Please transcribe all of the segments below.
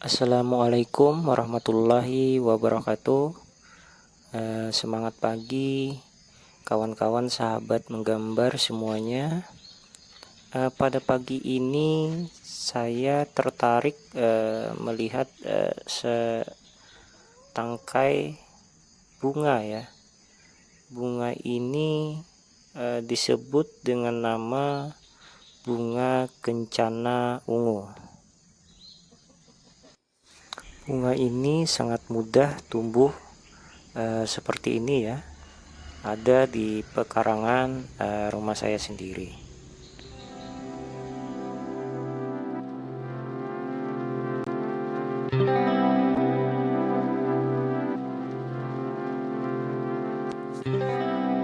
Assalamualaikum warahmatullahi wabarakatuh. Eh, Semangat pagi Kawan-kawan sahabat menggambar semuanya. Eh, Pada pagi ini Saya tertarik eh, melihat Setangkai bunga ya. Bunga ini disebut dengan nama Bunga kencana ungu bunga ini sangat mudah tumbuh uh, seperti ini ya. Ada di pekarangan uh, rumah saya sendiri.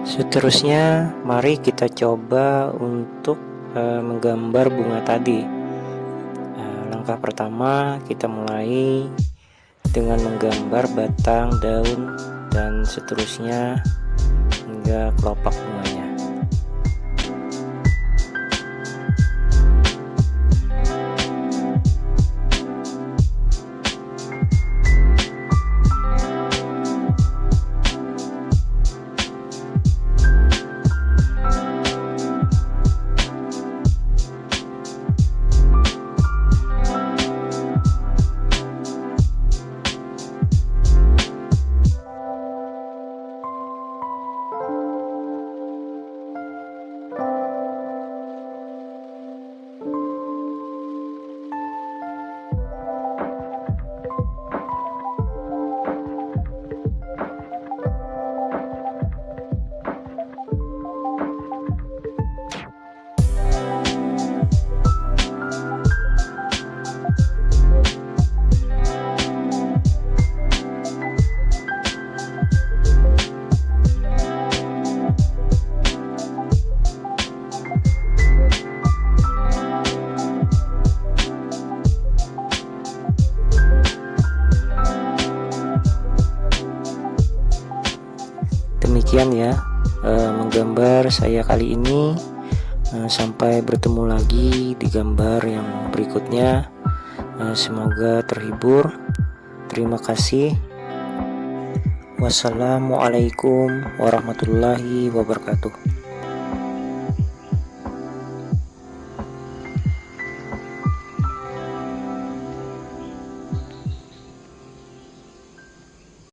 Seterusnya mari kita coba untuk uh, menggambar bunga tadi. Langkah pertama kita mulai dengan menggambar batang daun dan seterusnya hingga kelopak bunganya demikian ya e, menggambar saya kali ini. E, sampai bertemu lagi di gambar yang berikutnya. E, semoga terhibur. Terima kasih. Wassalamualaikum warahmatullahi wabarakatuh